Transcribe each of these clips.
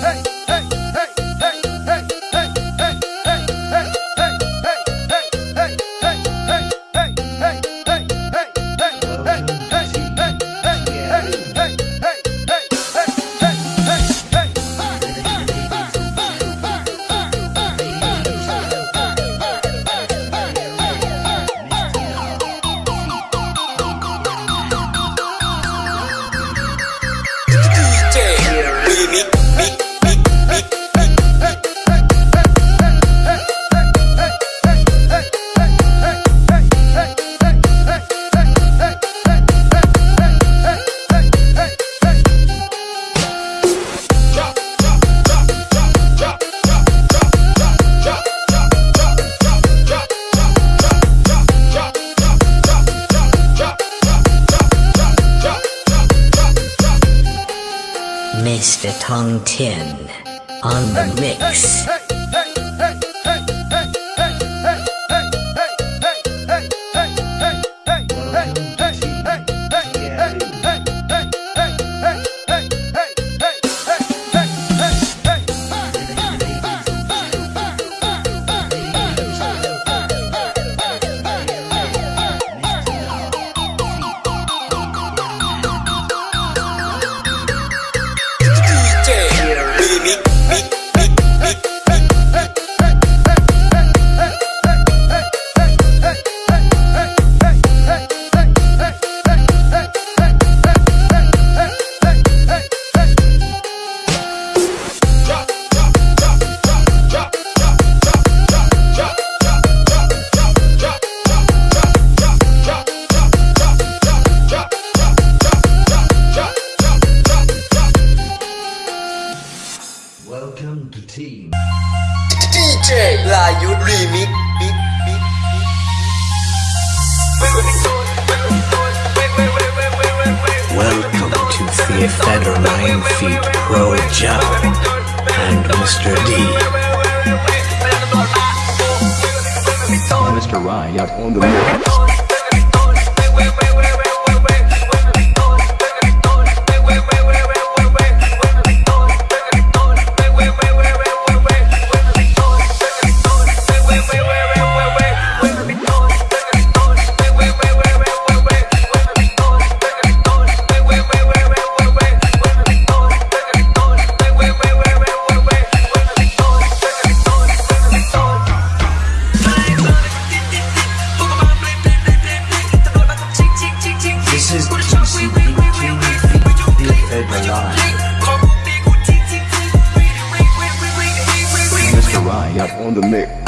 哎。10 on the mix. Mr. Riot on the mix. the mix.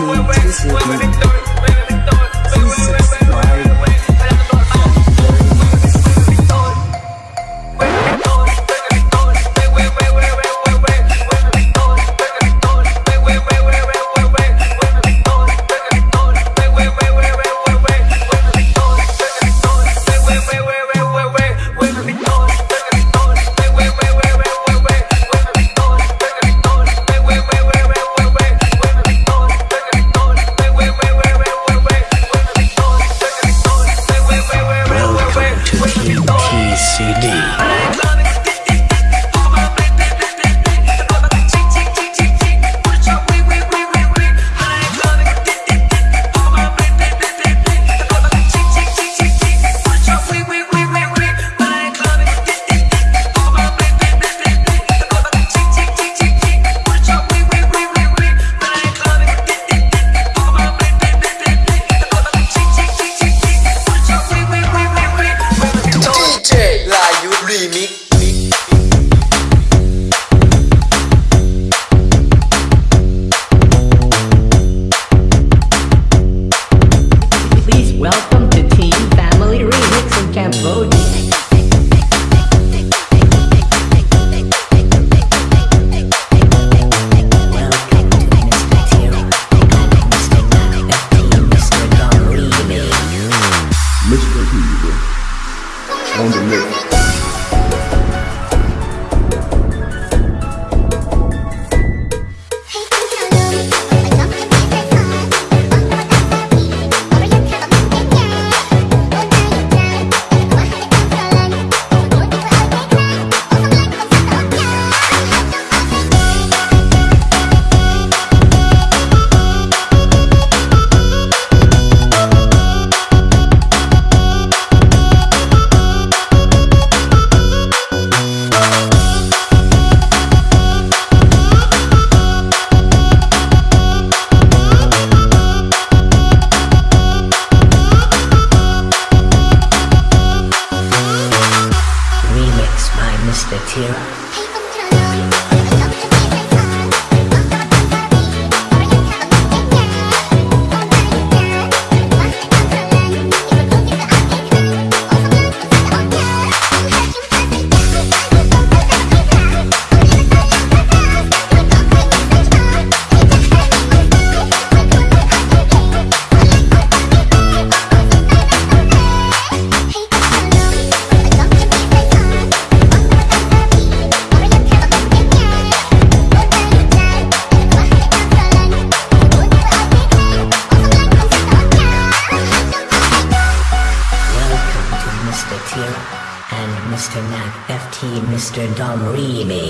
Two, two, two, two. Dom Remy.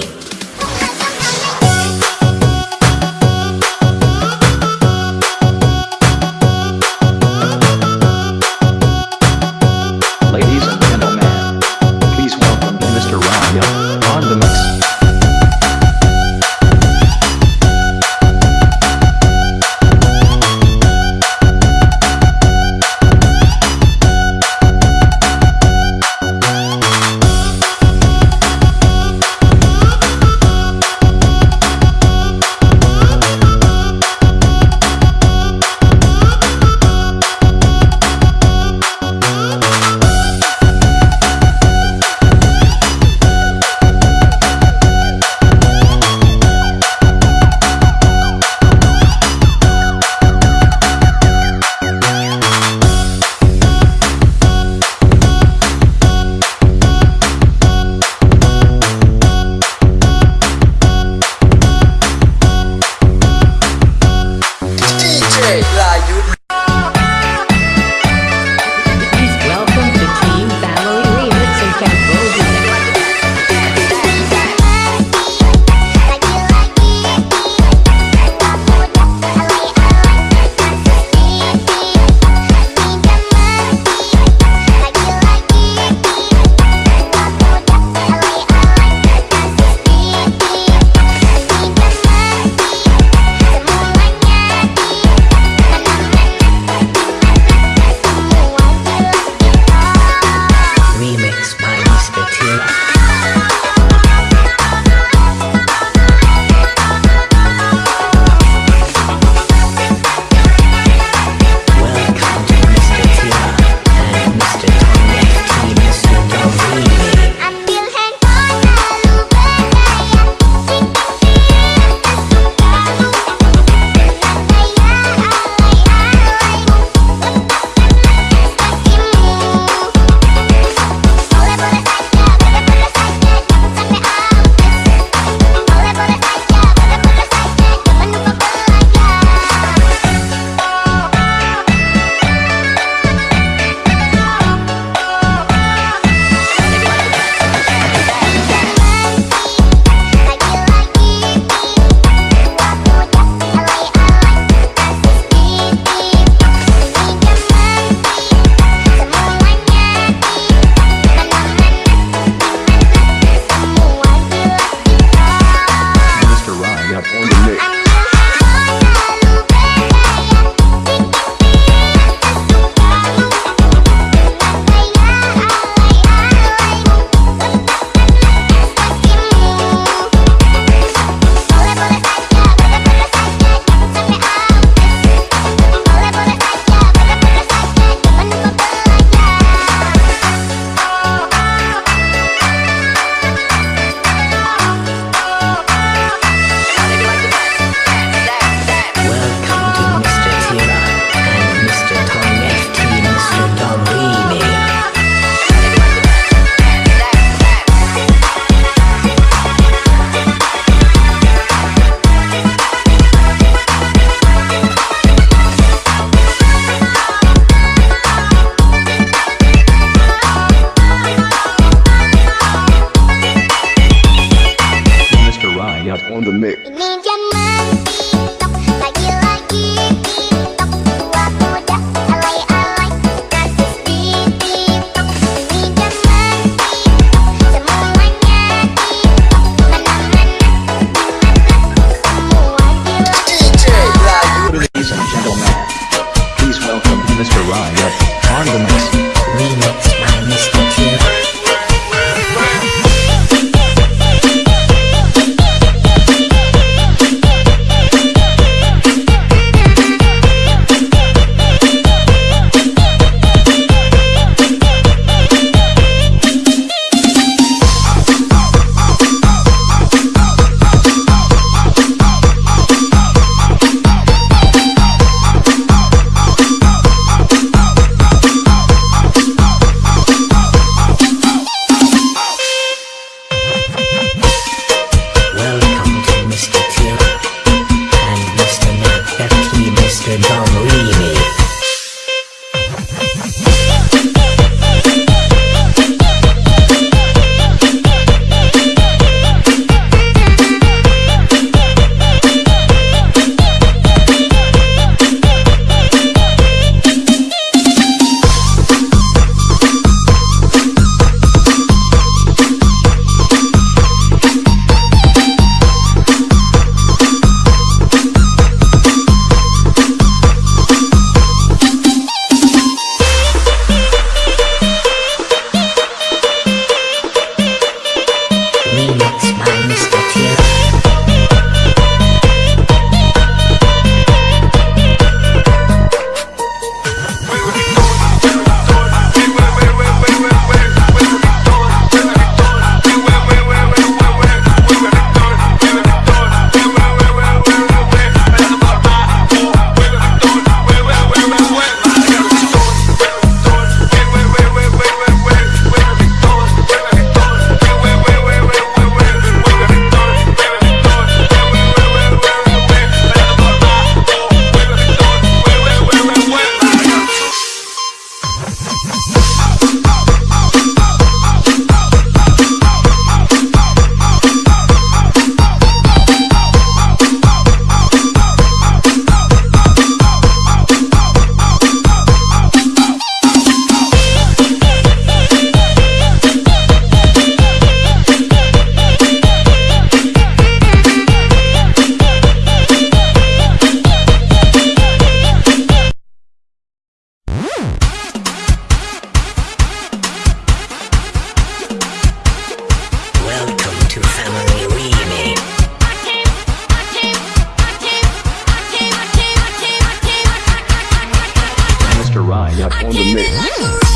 Yep, on the mix.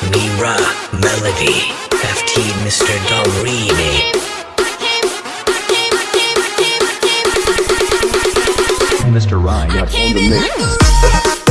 Non Mira Melody. FT Mr. Dom Mr. Ryan on the mix.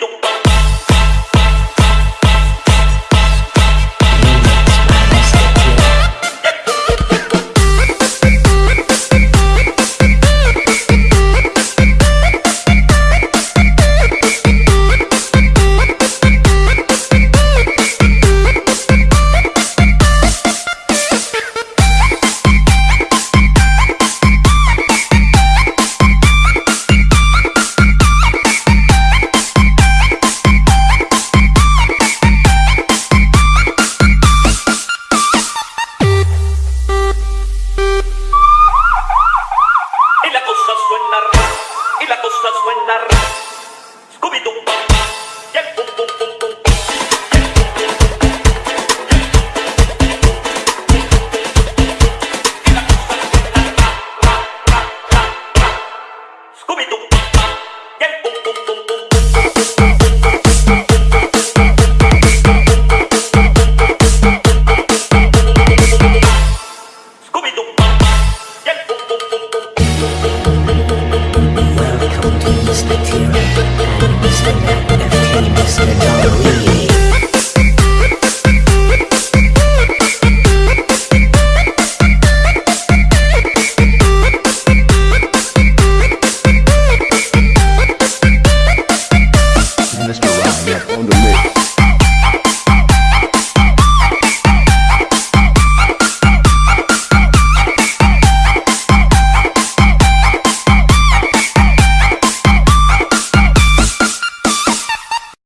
tum pam.